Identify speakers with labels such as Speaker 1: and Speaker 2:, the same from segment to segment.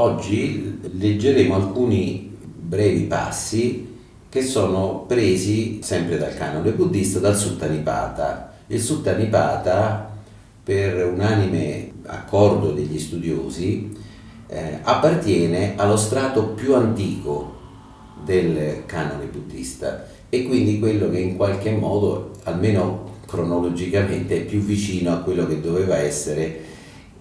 Speaker 1: oggi leggeremo alcuni brevi passi che sono presi sempre dal canone buddista, dal Suttanipata. Il Suttanipata, per unanime accordo degli studiosi, eh, appartiene allo strato più antico del canone buddista e quindi quello che in qualche modo, almeno cronologicamente, è più vicino a quello che doveva essere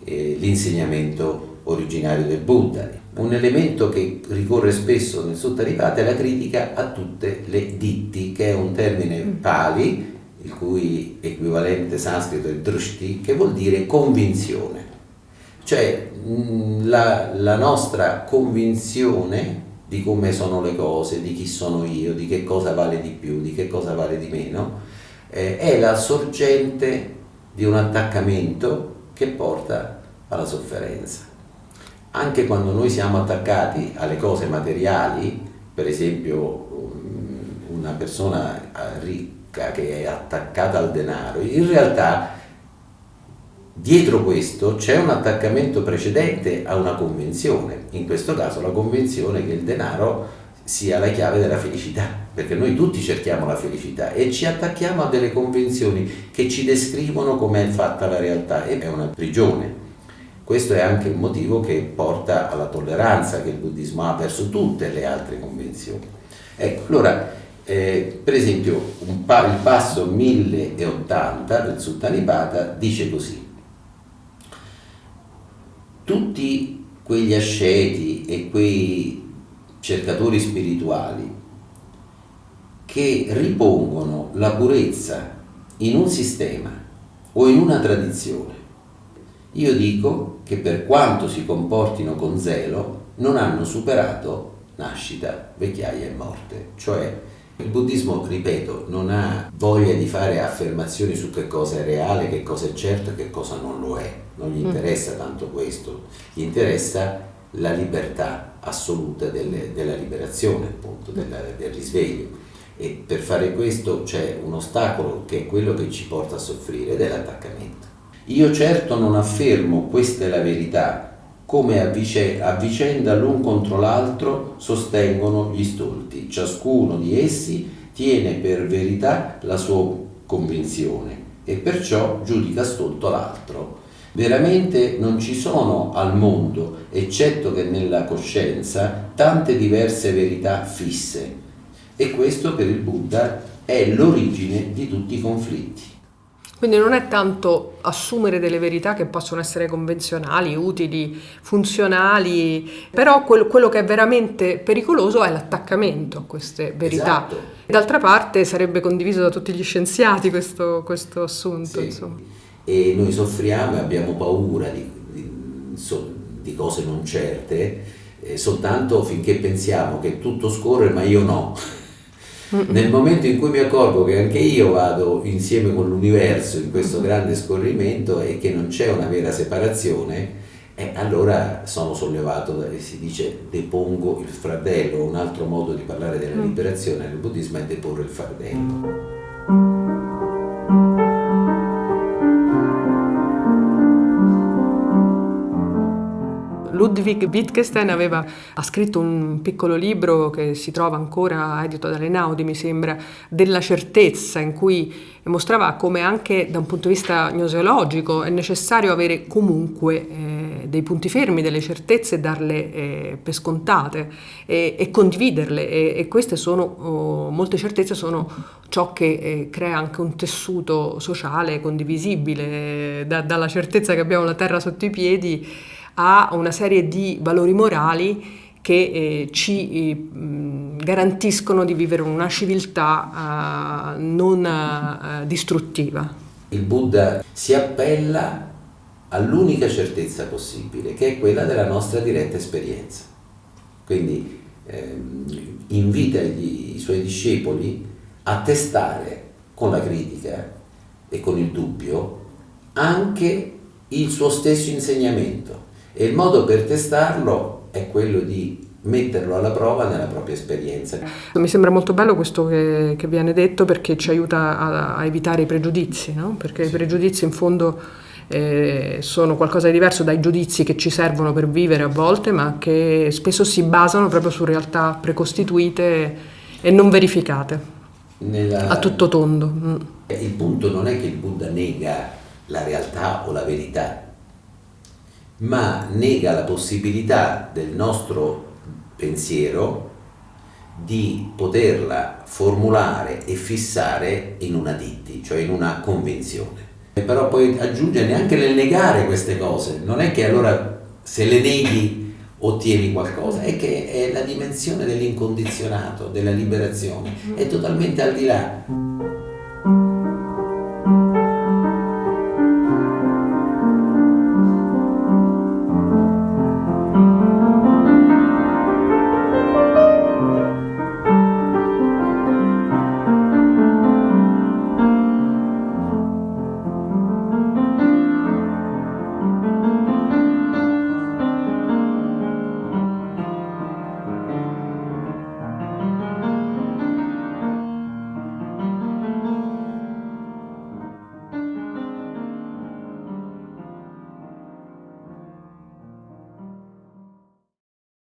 Speaker 1: eh, l'insegnamento originario del Buddha. Un elemento che ricorre spesso nel Suttanipata è la critica a tutte le ditti, che è un termine mm. pali, il cui equivalente sanscrito è drishti, che vuol dire convinzione. Cioè mm, la, la nostra convinzione di come sono le cose, di chi sono io, di che cosa vale di più, di che cosa vale di meno, eh, è la sorgente di un attaccamento che porta alla sofferenza. Anche quando noi siamo attaccati alle cose materiali, per esempio una persona ricca che è attaccata al denaro, in realtà Dietro questo c'è un attaccamento precedente a una convenzione, in questo caso la convenzione che il denaro sia la chiave della felicità, perché noi tutti cerchiamo la felicità e ci attacchiamo a delle convenzioni che ci descrivono come è fatta la realtà e è una prigione. Questo è anche il motivo che porta alla tolleranza che il buddismo ha verso tutte le altre convenzioni. Ecco, allora, eh, per esempio, pa il passo 1080 del Suttanipata dice così tutti quegli asceti e quei cercatori spirituali che ripongono la purezza in un sistema o in una tradizione, io dico che per quanto si comportino con zelo non hanno superato nascita, vecchiaia e morte, cioè il buddismo, ripeto, non ha voglia di fare affermazioni su che cosa è reale, che cosa è certo e che cosa non lo è. Non gli mm. interessa tanto questo, gli interessa la libertà assoluta delle, della liberazione, appunto, della, del risveglio. E per fare questo c'è un ostacolo che è quello che ci porta a soffrire ed è l'attaccamento. Io certo non affermo questa è la verità, come a, vicenda l'un contro l'altro sostengono gli stolti. Ciascuno di essi tiene per verità la sua convinzione e perciò giudica stolto l'altro. Veramente non ci sono al mondo, eccetto che nella coscienza, tante diverse verità fisse. E questo per il Buddha è l'origine di tutti i conflitti.
Speaker 2: Quindi non è tanto assumere delle verità che possono essere convenzionali, utili, funzionali, però quello, quello che è veramente pericoloso è l'attaccamento a queste verità.
Speaker 1: Esatto.
Speaker 2: D'altra parte sarebbe condiviso da tutti gli scienziati questo, questo assunto. Sì.
Speaker 1: E noi soffriamo e abbiamo paura di, di, di cose non certe eh, soltanto finché pensiamo che tutto scorre ma io no. Nel momento in cui mi accorgo che anche io vado insieme con l'universo in questo grande scorrimento e che non c'è una vera separazione, eh, allora sono sollevato, si dice depongo il fardello, un altro modo di parlare della mm. liberazione nel buddismo è deporre il fardello.
Speaker 2: Ludwig Wittgenstein aveva, ha scritto un piccolo libro che si trova ancora edito dalle Naudi, mi sembra, della certezza, in cui mostrava come anche da un punto di vista gnoseologico è necessario avere comunque eh, dei punti fermi, delle certezze e darle eh, per scontate e, e condividerle. E, e, queste sono, oh, molte certezze sono ciò che eh, crea anche un tessuto sociale condivisibile, da, dalla certezza che abbiamo la terra sotto i piedi a una serie di valori morali che eh, ci eh, garantiscono di vivere una civiltà eh, non eh, distruttiva.
Speaker 1: Il Buddha si appella all'unica certezza possibile, che è quella della nostra diretta esperienza. Quindi ehm, invita gli, i suoi discepoli a testare con la critica e con il dubbio anche il suo stesso insegnamento e il modo per testarlo è quello di metterlo alla prova nella propria esperienza.
Speaker 2: Mi sembra molto bello questo che, che viene detto perché ci aiuta a, a evitare i pregiudizi, no? perché sì. i pregiudizi in fondo eh, sono qualcosa di diverso dai giudizi che ci servono per vivere a volte, ma che spesso si basano proprio su realtà precostituite e non verificate. Nella... A tutto tondo. Mm.
Speaker 1: Il punto non è che il Buddha nega la realtà o la verità, ma nega la possibilità del nostro pensiero di poterla formulare e fissare in una ditti, cioè in una convinzione. E però poi aggiunge neanche nel negare queste cose, non è che allora se le neghi ottieni qualcosa, è che è la dimensione dell'incondizionato, della liberazione, è totalmente al di là.